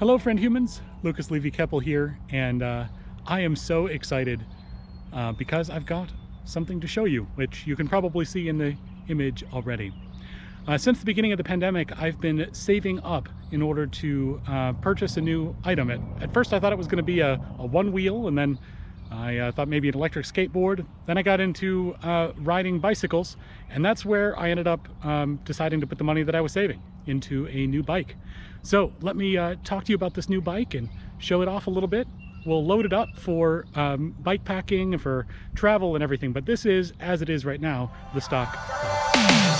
Hello friend humans, Lucas Levy Keppel here, and uh, I am so excited uh, because I've got something to show you, which you can probably see in the image already. Uh, since the beginning of the pandemic, I've been saving up in order to uh, purchase a new item. At, at first I thought it was going to be a, a one wheel, and then I uh, thought maybe an electric skateboard. Then I got into uh, riding bicycles, and that's where I ended up um, deciding to put the money that I was saving into a new bike. So let me uh, talk to you about this new bike and show it off a little bit. We'll load it up for um, bike packing, and for travel and everything, but this is, as it is right now, the stock.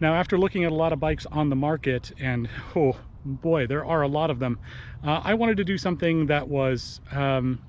Now, after looking at a lot of bikes on the market, and oh boy, there are a lot of them, uh, I wanted to do something that was, um,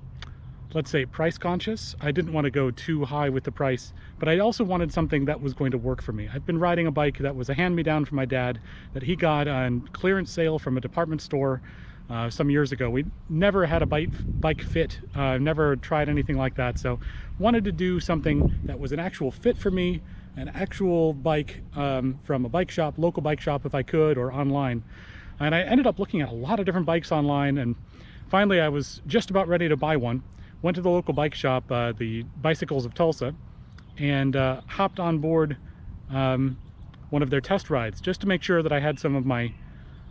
let's say, price conscious. I didn't want to go too high with the price, but I also wanted something that was going to work for me. I've been riding a bike that was a hand-me-down from my dad that he got on clearance sale from a department store uh, some years ago. We never had a bike, bike fit, uh, never tried anything like that. So wanted to do something that was an actual fit for me, an actual bike um, from a bike shop, local bike shop if I could, or online. And I ended up looking at a lot of different bikes online and finally I was just about ready to buy one. Went to the local bike shop, uh, the Bicycles of Tulsa, and uh, hopped on board um, one of their test rides just to make sure that I had some of my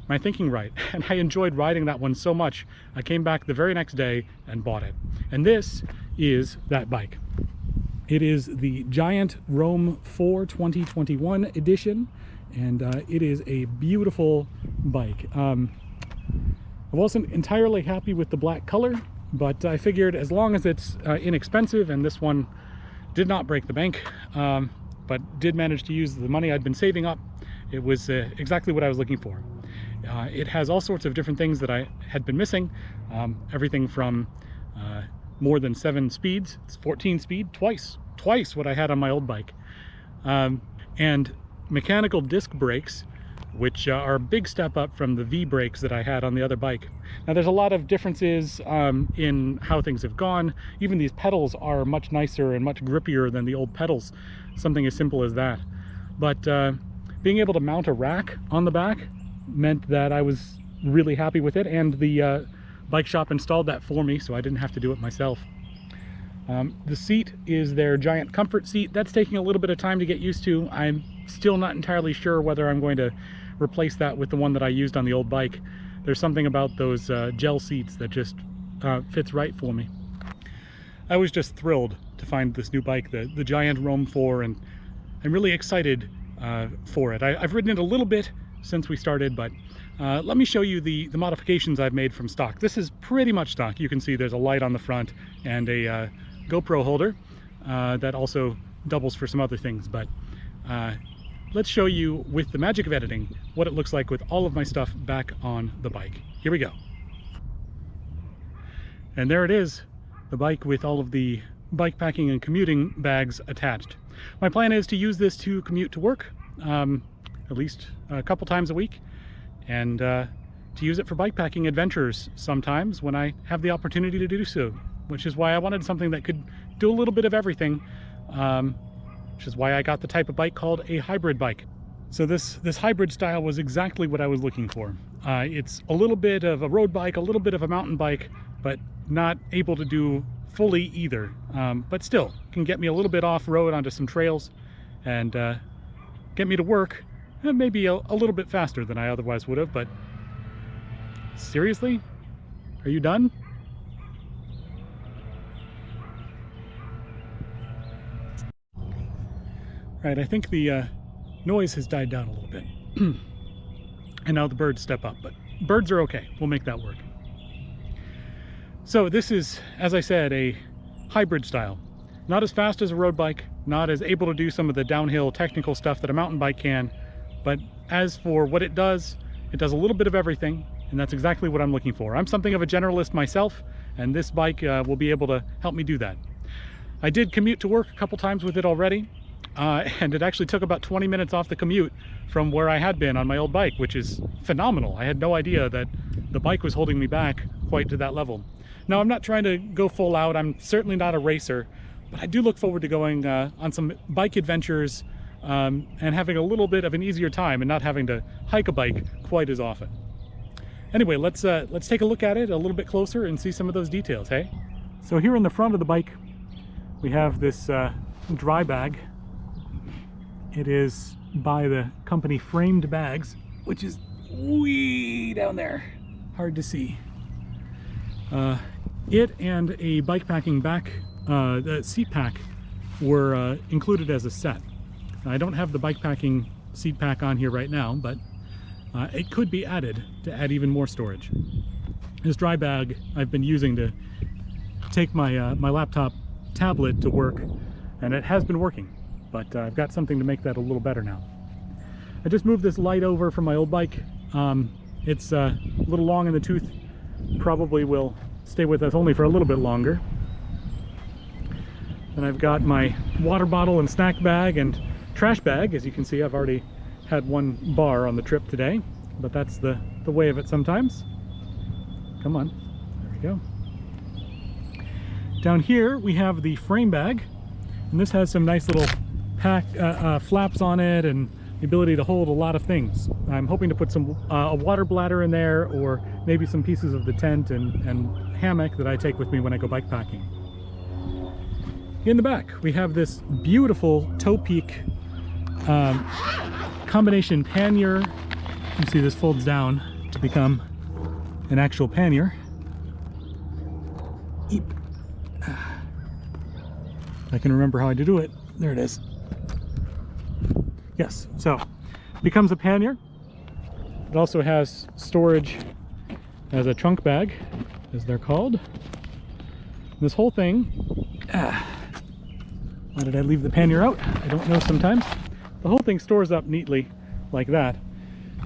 my thinking right. And I enjoyed riding that one so much, I came back the very next day and bought it. And this is that bike. It is the Giant Roam 4 2021 edition, and uh, it is a beautiful bike. Um, I wasn't entirely happy with the black color, but I figured as long as it's uh, inexpensive, and this one did not break the bank, um, but did manage to use the money I'd been saving up, it was uh, exactly what I was looking for. Uh, it has all sorts of different things that I had been missing, um, everything from more than seven speeds. It's 14 speed, twice, twice what I had on my old bike. Um, and mechanical disc brakes, which uh, are a big step up from the V brakes that I had on the other bike. Now there's a lot of differences um, in how things have gone. Even these pedals are much nicer and much grippier than the old pedals, something as simple as that. But uh, being able to mount a rack on the back meant that I was really happy with it and the uh, bike shop installed that for me so I didn't have to do it myself. Um, the seat is their giant comfort seat. That's taking a little bit of time to get used to. I'm still not entirely sure whether I'm going to replace that with the one that I used on the old bike. There's something about those uh, gel seats that just uh, fits right for me. I was just thrilled to find this new bike, the, the Giant Roam 4, and I'm really excited uh, for it. I, have ridden it a little bit since we started, but uh, let me show you the, the modifications I've made from stock. This is pretty much stock. You can see there's a light on the front and a uh, GoPro holder uh, that also doubles for some other things, but uh, let's show you with the magic of editing what it looks like with all of my stuff back on the bike. Here we go. And there it is, the bike with all of the bike packing and commuting bags attached. My plan is to use this to commute to work. Um, at least a couple times a week and uh, to use it for bikepacking adventures sometimes when I have the opportunity to do so, which is why I wanted something that could do a little bit of everything, um, which is why I got the type of bike called a hybrid bike. So this, this hybrid style was exactly what I was looking for. Uh, it's a little bit of a road bike, a little bit of a mountain bike, but not able to do fully either. Um, but still, can get me a little bit off-road onto some trails and uh, get me to work maybe a, a little bit faster than I otherwise would have, but seriously? Are you done? Right, I think the uh, noise has died down a little bit. and now the birds step up, but birds are okay. We'll make that work. So this is, as I said, a hybrid style. Not as fast as a road bike, not as able to do some of the downhill technical stuff that a mountain bike can, but as for what it does, it does a little bit of everything, and that's exactly what I'm looking for. I'm something of a generalist myself, and this bike uh, will be able to help me do that. I did commute to work a couple times with it already, uh, and it actually took about 20 minutes off the commute from where I had been on my old bike, which is phenomenal. I had no idea that the bike was holding me back quite to that level. Now, I'm not trying to go full out. I'm certainly not a racer, but I do look forward to going uh, on some bike adventures um, and having a little bit of an easier time and not having to hike a bike quite as often. Anyway, let's uh, let's take a look at it a little bit closer and see some of those details, hey? So here in the front of the bike, we have this uh, dry bag. It is by the company Framed Bags, which is way down there, hard to see. Uh, it and a bike packing back uh, seat pack were uh, included as a set. I don't have the bike packing seat pack on here right now, but uh, it could be added to add even more storage. This dry bag I've been using to take my, uh, my laptop tablet to work, and it has been working, but uh, I've got something to make that a little better now. I just moved this light over from my old bike. Um, it's uh, a little long in the tooth, probably will stay with us only for a little bit longer. And I've got my water bottle and snack bag and trash bag. As you can see, I've already had one bar on the trip today, but that's the, the way of it sometimes. Come on, there we go. Down here, we have the frame bag, and this has some nice little pack uh, uh, flaps on it and the ability to hold a lot of things. I'm hoping to put some uh, a water bladder in there or maybe some pieces of the tent and, and hammock that I take with me when I go bike packing. In the back, we have this beautiful Topeak um, combination pannier. You see this folds down to become an actual pannier. Eep. I can remember how I to do it. There it is. Yes, so becomes a pannier. It also has storage as a trunk bag, as they're called. This whole thing, ah, why did I leave the pannier out? I don't know sometimes. The whole thing stores up neatly like that.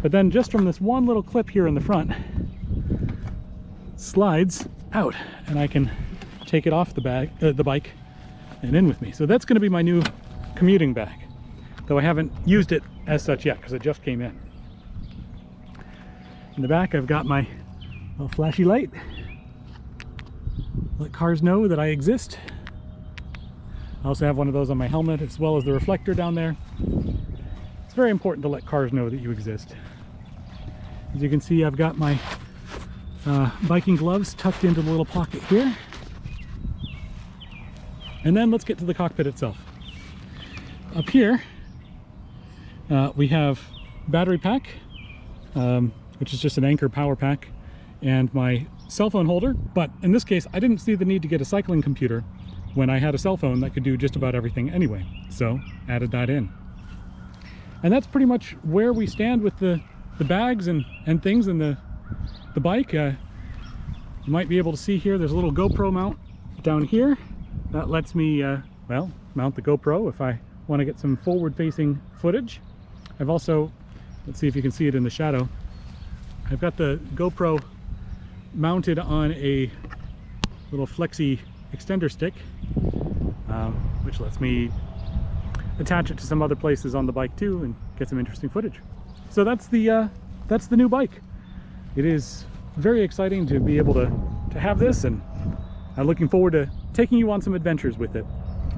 But then just from this one little clip here in the front, slides out and I can take it off the bag, uh, the bike and in with me. So that's gonna be my new commuting bag, though I haven't used it as such yet because it just came in. In the back, I've got my little flashy light. Let cars know that I exist. I also have one of those on my helmet as well as the reflector down there. It's very important to let cars know that you exist. As you can see, I've got my uh, biking gloves tucked into the little pocket here. And then let's get to the cockpit itself. Up here, uh, we have battery pack, um, which is just an Anker power pack, and my cell phone holder. But in this case, I didn't see the need to get a cycling computer when I had a cell phone that could do just about everything anyway. So added that in. And that's pretty much where we stand with the, the bags and, and things and the, the bike. Uh, you might be able to see here, there's a little GoPro mount down here. That lets me, uh, well, mount the GoPro if I want to get some forward-facing footage. I've also, let's see if you can see it in the shadow, I've got the GoPro mounted on a little flexi extender stick, um, which lets me attach it to some other places on the bike too and get some interesting footage. So that's the uh, that's the new bike. It is very exciting to be able to, to have this and I'm looking forward to taking you on some adventures with it.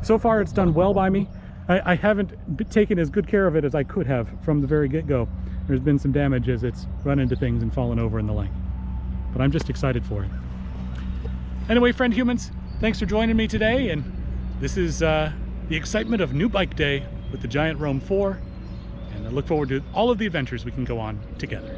So far it's done well by me. I, I haven't taken as good care of it as I could have from the very get-go. There's been some damage as it's run into things and fallen over and the like. But I'm just excited for it. Anyway, friend humans, Thanks for joining me today, and this is uh, the excitement of New Bike Day with the Giant Roam 4, and I look forward to all of the adventures we can go on together.